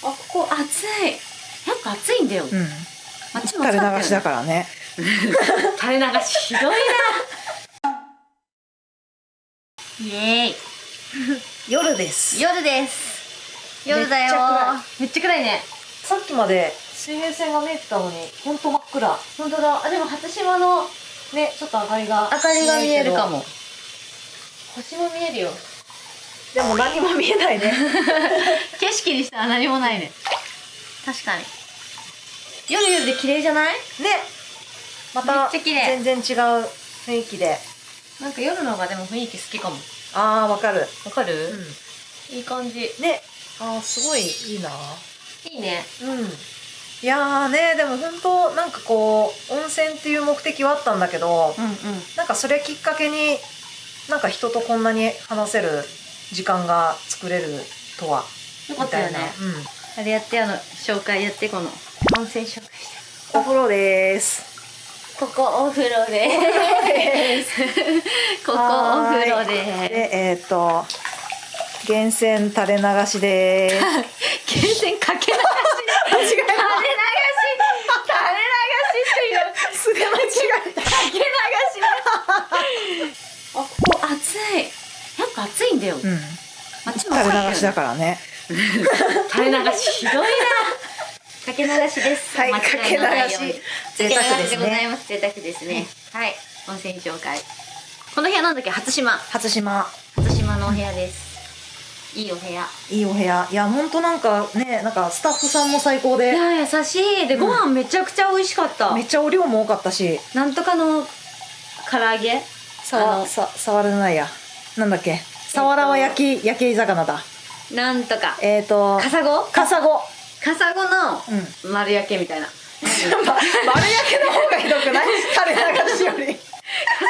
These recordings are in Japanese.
ここ暑い。やっぱ暑いんだよ、うん。あっちも垂れ流しだからね。垂れ流しひどいな。イエーイ。夜です。夜です。夜だよ。めっちゃ暗い。ね。さっきまで水平線が見えてたのにほんと真っ暗。本当だ。あでも初島のねちょっと明かりが明かりが見える。かもも星も見えるよでも何も見えないね。景色にしたら何もないね。確かに。夜夜で綺麗じゃない？ね。まためっちゃ綺麗。全然違う雰囲気で。なんか夜の方がでも雰囲気好きかも。あーわかる。わかる、うん。いい感じ。ね。あーすごいいいな。いいね。うん。いやーねでも本当なんかこう温泉っていう目的はあったんだけどうんうん。なんかそれきっかけになんか人とこんなに話せる時間が作れるとはよかったよね。みたいな。うん。あれやってあの紹介やってこの温泉紹介して。お風呂です。ここお風呂です。ここお風呂ででえっ、と源泉垂れ流しです。す 源泉かけ流し間違え垂れ流し垂れ流しすれ間違えたっていうかけ流しあここ暑いやっぱ暑いんだよ、うんあっちも暑かったよね垂れ流しだからね。垂れ流しひどいな。かけ流しです。はいかけ流し贅沢ですね。贅沢ですね、はい。温泉紹介。この部屋なんだっけ？初島。初島。初島のお部屋です。いいお部屋。いいお部屋。いやほんとなんかねなんかスタッフさんも最高いでや優しい。で、うん。ご飯めちゃくちゃ美味しかった。めっちゃお量も多かったし。なんとかの唐揚げ？さわさ触れないや。なんだっけ？さわらは焼き焼き魚だ。なんとか。えっ、ー、とカサゴ？カサゴ。カサゴのうん。丸焼けみたいな。ま丸焼けの方がひどくない？垂れ流しより。カサ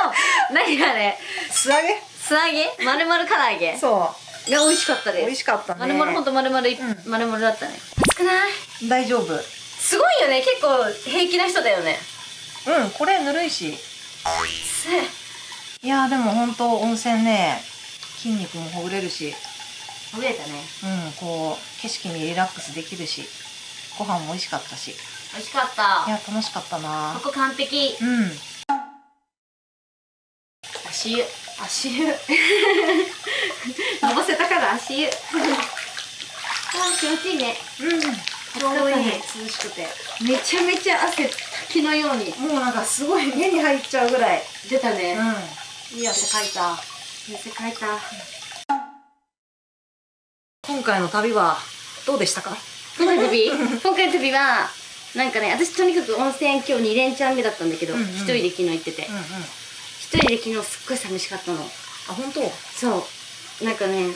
ゴの何あれ？素揚げ？素揚げ？丸々唐揚げ？そが美味しかったです。う美味しかったね。丸々ほんと丸々い、うん。丸々だったね。熱くない？大丈夫。すごいよね。結構平気な人だよね。うんこれぬるいし。せ。いやでも本当温泉ね筋肉もほぐれるしほぐれたね。うんこう景色にリラックスできるしご飯も美味しかったし。い美味しかった。や楽しかったな。ここ完璧。うん。足湯。足湯。のぼせたから足湯。あー気持ちいいね。うん。ちょうどいい。涼しくてめちゃめちゃ汗滝のようにもうなんかすごい目に入っちゃうぐらい。出たね、うんいい汗かいた汗かいた。今回の旅はどうでしたか？今回の旅？今回の旅はなんかね私とにかく温泉今日2連チャン目だったんだけど一、うんうん。人で昨日行ってて。うんうん。一人で昨日すっごい寂しかったの。あ本当？そう。なんかね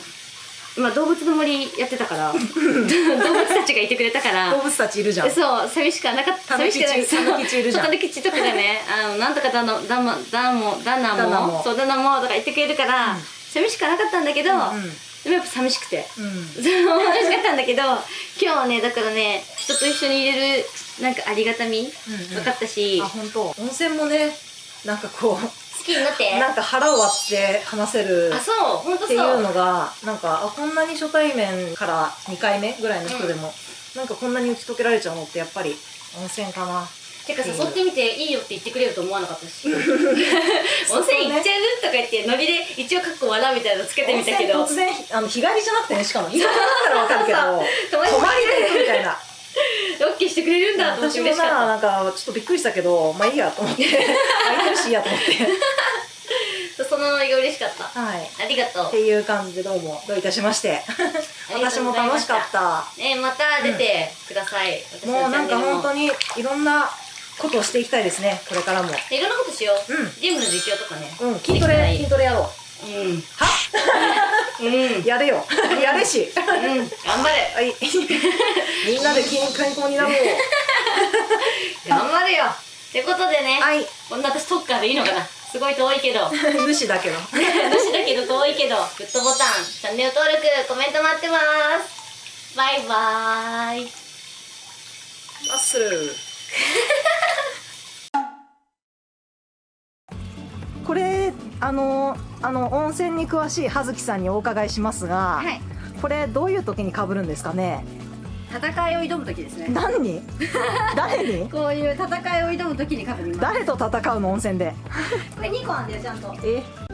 まあ動物の森やってたから。動物たちがいてくれたから。動物たちいるじゃん。そう寂しくはなかった。寂しくない。そう。たぬきちとかがねあのなんとかだのだもだも。だなも。そうだなもとか言ってくれるから、うん。寂しくはなかったんだけど、うんでもやっぱ寂しくて。うん。寂しかったんだけど今日はねだからね人と一緒にいれるなんかありがたみうんうん。分かったし、あ本当。温泉もねなんかこ好きになって。うなんか腹を割って話せるあそう本当っていそううのがなんかあこんなに初対面から2回目ぐらいの人でも、なんかこんなに打ち解けられちゃうのってやっぱり温泉かな。てか誘ってみていいよって言ってくれると思わなかったし。温泉行っちゃうとか言ってノリで一応かっこ笑うみたいなのつけてみたけど。温泉突然あの日帰りじゃなくてねしかも。日帰りだったらわかるけど。泊まりでみたいなオッケーしてくれるんだと思って私もななんかちょっとびっくりしたけどまあいいやと思って。空いてるしいいやと思って。たそのノリが嬉しかった。はい。ありがとう。っていう感じでどうもどういたしまして。私も楽しかった。ねまた出てください、私のも。うなんか本当にいろんなことをしていきたいですねこれからも。いろんなことしよう、うん。ジムの実況とかね。うん筋トレ筋トレやろう。うん。うんうやれよ。やれし。頑張れ。はい。みんなで筋健康になろう。頑張れよ。ってことでね、はい。こんな私特化でいいのかな。すごい遠いけど。主だけど。私だけど遠いけど。グッドボタンチャンネル登録コメント待ってます。バイバーイ。マッス。ルこれあのあの温泉に詳しい葉月さんにお伺いしますが、はい。これどういう時に被るんですかね？戦いを挑む時ですね。何に？誰に？こういう戦いを挑む時に書くみます。誰と戦うの温泉で？これ2個あんだよちゃんと。え？